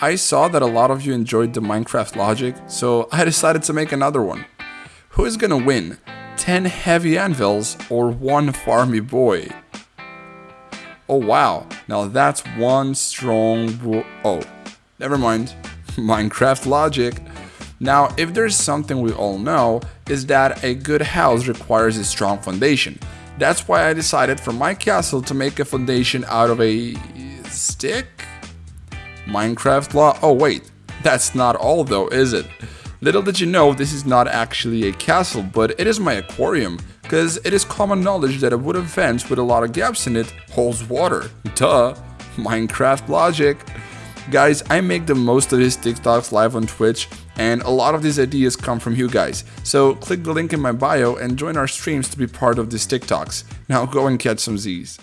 I saw that a lot of you enjoyed the Minecraft logic, so I decided to make another one. Who is gonna win? 10 heavy anvils or one farmy boy? Oh wow, now that's one strong Oh, never mind. Minecraft logic. Now, if there's something we all know, is that a good house requires a strong foundation. That's why I decided for my castle to make a foundation out of a stick? Minecraft law? Oh wait, that's not all though, is it? Little did you know this is not actually a castle, but it is my aquarium, because it is common knowledge that a wooden fence with a lot of gaps in it holds water. Duh, Minecraft logic. Guys, I make the most of these TikToks live on Twitch, and a lot of these ideas come from you guys. So click the link in my bio and join our streams to be part of these TikToks. Now go and catch some Z's.